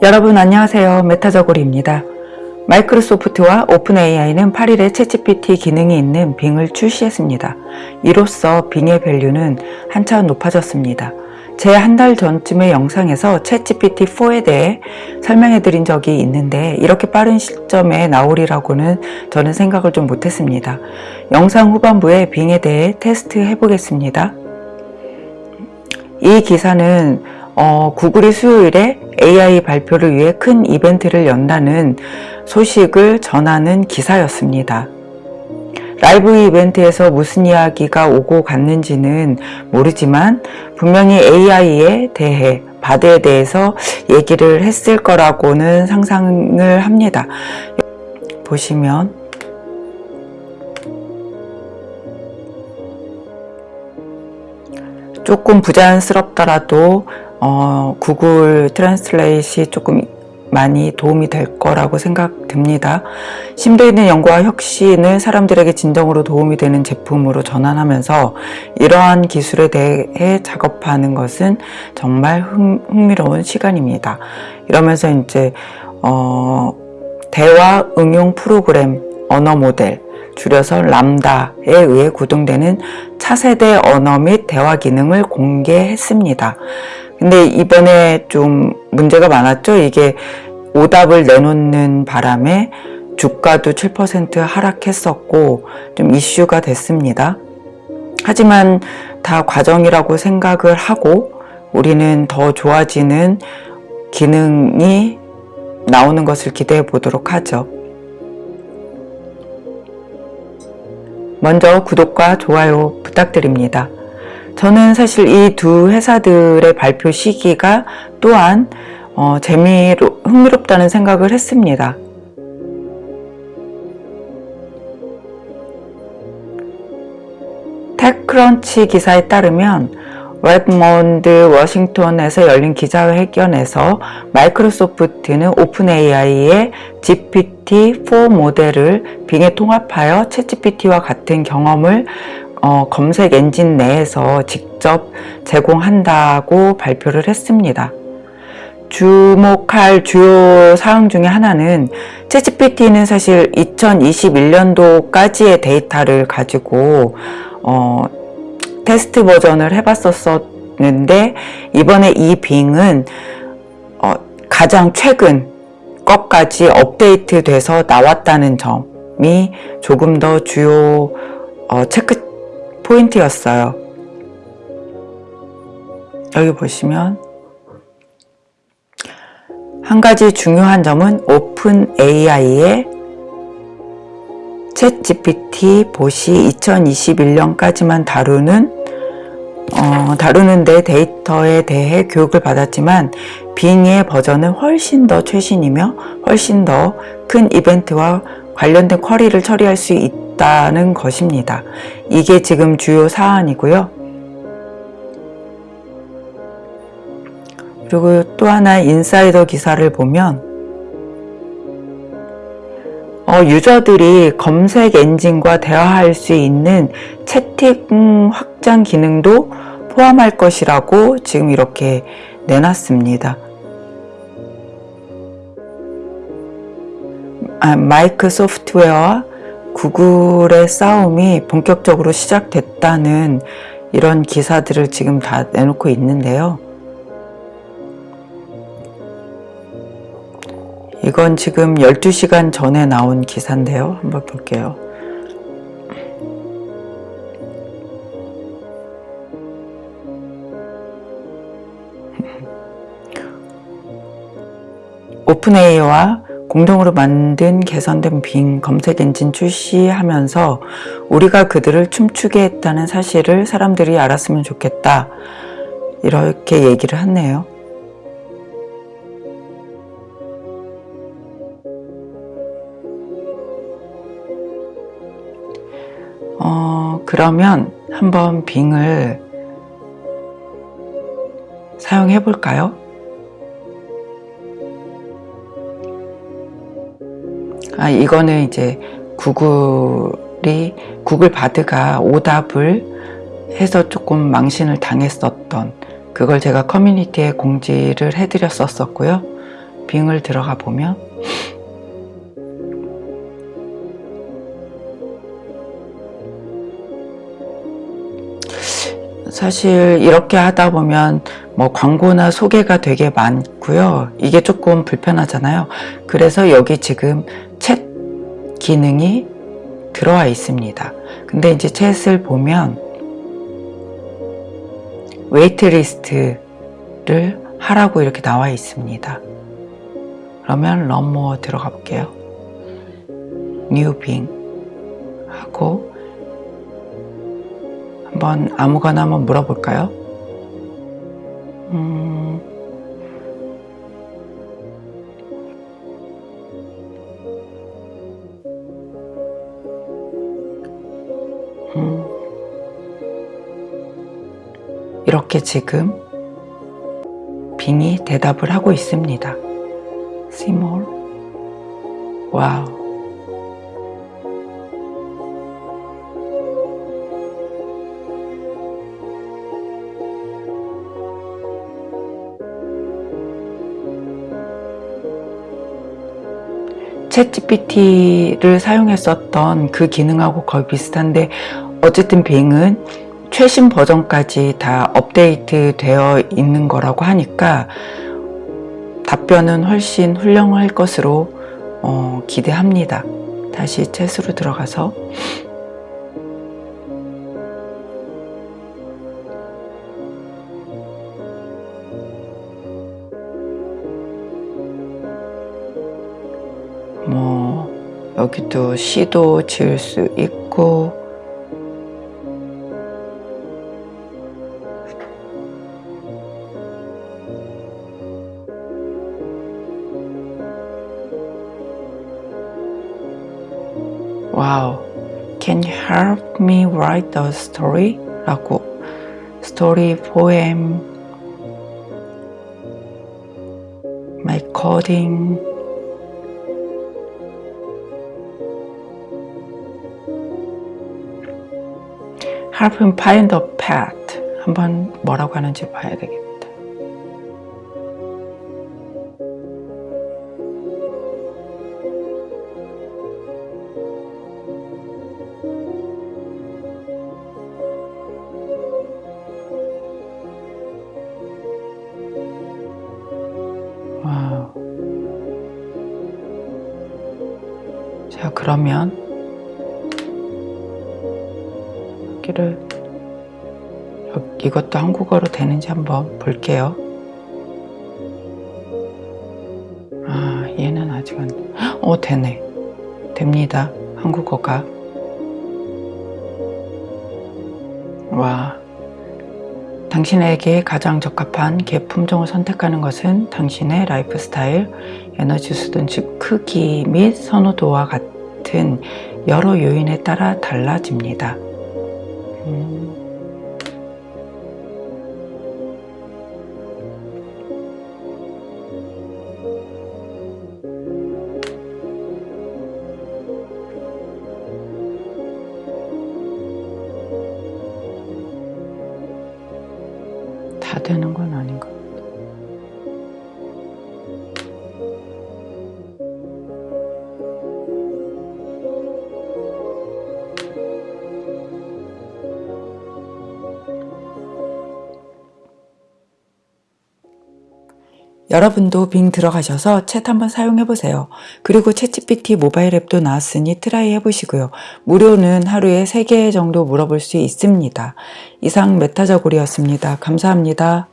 여러분 안녕하세요. 메타저고리입니다. 마이크로소프트와 오픈 AI는 8일에 챗GPT 기능이 있는 빙을 출시했습니다. 이로써 빙의 value는 한차원 높아졌습니다. 제 한 달 전쯤의 영상에서 챗GPT 4에 대해 설명해 드린 적이 있는데 이렇게 빠른 시점에 나오리라고는 저는 생각을 좀 못했습니다. 영상 후반부에 빙에 대해 테스트 해보겠습니다. 이 기사는 어, 구글이 수요일에 AI 발표를 위해 큰 이벤트를 연다는 소식을 전하는 기사였습니다. 라이브 이벤트에서 무슨 이야기가 오고 갔는지는 모르지만 분명히 AI에 대해 바드에 대해서 얘기를 했을 거라고는 상상을 합니다. 보시면 조금 부자연스럽더라도 어, 구글 Translate이 조금 많이 도움이 될 거라고 생각됩니다. 심도 있는 연구와 혁신을 사람들에게 진정으로 도움이 되는 제품으로 전환하면서 이러한 기술에 대해 작업하는 것은 정말 흥미로운 시간입니다. 이러면서 이제 어, 대화 응용 프로그램 언어 모델 줄여서 람다에 의해 구동되는 차세대 언어 및 대화 기능을 공개했습니다. 근데 이번에 좀 문제가 많았죠. 이게 오답을 내놓는 바람에 주가도 7% 하락했었고 좀 이슈가 됐습니다. 하지만 다 과정이라고 생각을 하고 우리는 더 좋아지는 기능이 나오는 것을 기대해 보도록 하죠. 먼저 구독과 좋아요 부탁드립니다. 저는 사실 이 두 회사들의 발표 시기가 또한 어, 재미로 흥미롭다는 생각을 했습니다. 테크크런치 기사에 따르면 레드몬드 워싱턴에서 열린 기자회견에서 마이크로소프트는 오픈 AI의 GPT-4 모델을 빙에 통합하여 챗GPT와 같은 경험을 어, 검색 엔진 내에서 직접 제공한다고 발표를 했습니다. 주목할 주요 사항 중에 하나는 챗GPT는 사실 2021년도까지의 데이터를 가지고 어, 테스트 버전을 해봤었는데 이번에 이 빙은 어, 가장 최근 것까지 업데이트 돼서 나왔다는 점이 조금 더 주요 어, 체크 포인트였어요. 여기 보시면 한 가지 중요한 점은 오픈 AI의 챗 GPT 보시 2021년까지만 다루는 어, 다루는데 데이터에 대해 교육을 받았지만 빙의 버전은 훨씬 더 최신이며 훨씬 더 큰 이벤트와 관련된 쿼리를 처리할 수 있다는 것입니다. 이게 지금 주요 사안이고요. 그리고 또 하나 인사이더 기사를 보면 어, 유저들이 검색 엔진과 대화할 수 있는 채팅 확장 기능도 포함할 것이라고 지금 이렇게 내놨습니다. 아, 마이크 소프트웨어와 구글의 싸움이 본격적으로 시작됐다는 이런 기사들을 지금 다 내놓고 있는데요. 이건 지금 12시간 전에 나온 기사인데요. 한번 볼게요. 오픈AI와 공동으로 만든 개선된 빙 검색 엔진 출시하면서 우리가 그들을 춤추게 했다는 사실을 사람들이 알았으면 좋겠다. 이렇게 얘기를 했네요. 어, 그러면 한번 빙을 사용해 볼까요? 아, 이거는 이제 구글이 구글 바드가 오답을 해서 조금 망신을 당했었던 그걸 제가 커뮤니티에 공지를 해드렸었고요. 빙을 들어가 보면 사실 이렇게 하다 보면 뭐 광고나 소개가 되게 많고요. 이게 조금 불편하잖아요. 그래서 여기 지금 챗 기능이 들어와 있습니다. 근데 이제 챗을 보면 waitlist를 하라고 이렇게 나와 있습니다. 그러면 learn more 들어가 볼게요. new 빙 하고 한번 아무거나 한번 물어볼까요? 음, 음, 이렇게 지금 빙이 대답을 하고 있습니다. 시몰 와우 챗GPT를 사용했었던 그 기능하고 거의 비슷한데 어쨌든 빙은 최신 버전까지 다 업데이트 되어 있는 거라고 하니까 답변은 훨씬 훌륭할 것으로 어, 기대합니다. 다시 챗으로 들어가서 뭐 여기도 시도 지을 수 있고 와우 Can you help me write a story? 라고 story poem my coding help him find a pet 한번 뭐라고 하는지 봐야 되겠다 그러면 여기를 여- 이것도 한국어로 되는지 한번 볼게요. 아 얘는 아직 안. 어 되네. 됩니다. 한국어가. 와. 당신에게 가장 적합한 개 품종을 선택하는 것은 당신의 라이프 스타일, 에너지 수준 즉 크기 및 선호도와 같 은 여러 요인에 따라 달라집니다. 음. 다 되는 건아 여러분도 빙 들어가셔서 챗 한번 사용해 보세요. 그리고 챗GPT 모바일 앱도 나왔으니 try 해보시고요. 무료는 하루에 3개 정도 물어볼 수 있습니다. 이상 메타저골이었습니다. 감사합니다.